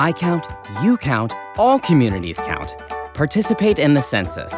I count, you count, all communities count. Participate in the census.